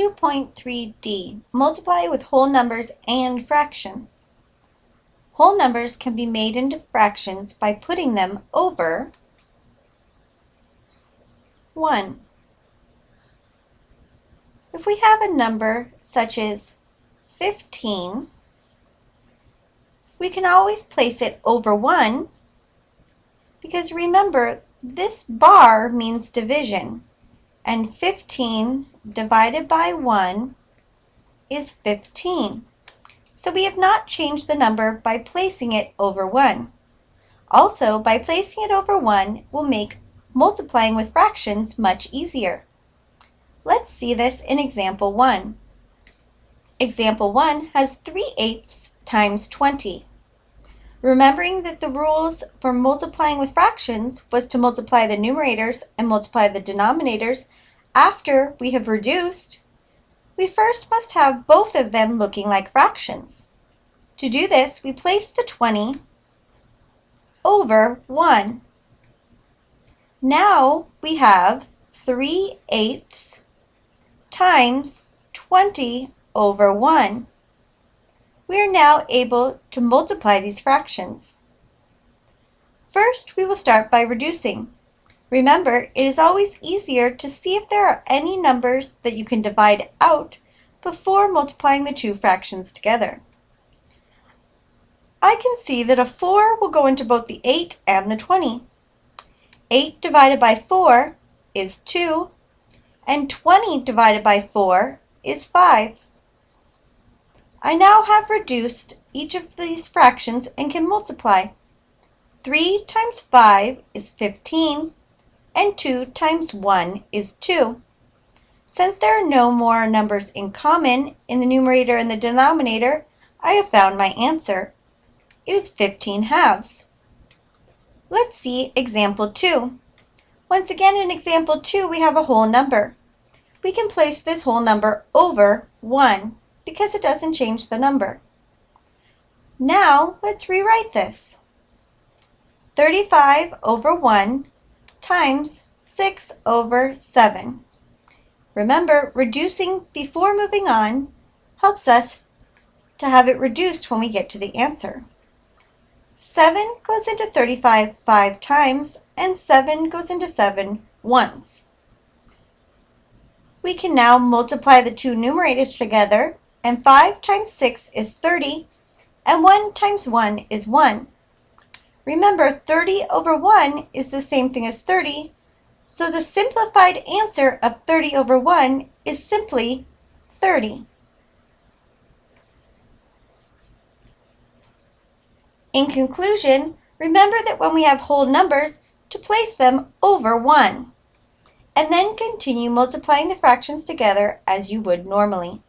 2.3d. Multiply with whole numbers and fractions. Whole numbers can be made into fractions by putting them over 1. If we have a number such as 15, we can always place it over 1 because remember this bar means division and 15 divided by 1 is 15. So we have not changed the number by placing it over 1. Also, by placing it over 1 will make multiplying with fractions much easier. Let's see this in example 1. Example 1 has 3 eighths times 20. Remembering that the rules for multiplying with fractions was to multiply the numerators and multiply the denominators after we have reduced, we first must have both of them looking like fractions. To do this, we place the 20 over 1. Now we have 3 eighths times 20 over 1 we are now able to multiply these fractions. First, we will start by reducing. Remember, it is always easier to see if there are any numbers that you can divide out before multiplying the two fractions together. I can see that a 4 will go into both the 8 and the 20. 8 divided by 4 is 2, and 20 divided by 4 is 5. I now have reduced each of these fractions and can multiply. 3 times 5 is 15, and 2 times 1 is 2. Since there are no more numbers in common in the numerator and the denominator, I have found my answer. It is 15 halves. Let's see example 2. Once again in example 2 we have a whole number. We can place this whole number over 1 because it doesn't change the number. Now let's rewrite this. 35 over 1 times 6 over 7. Remember, reducing before moving on helps us to have it reduced when we get to the answer. 7 goes into 35 five times, and 7 goes into 7 once. We can now multiply the two numerators together and 5 times 6 is 30, and 1 times 1 is 1. Remember, 30 over 1 is the same thing as 30, so the simplified answer of 30 over 1 is simply 30. In conclusion, remember that when we have whole numbers, to place them over 1, and then continue multiplying the fractions together as you would normally.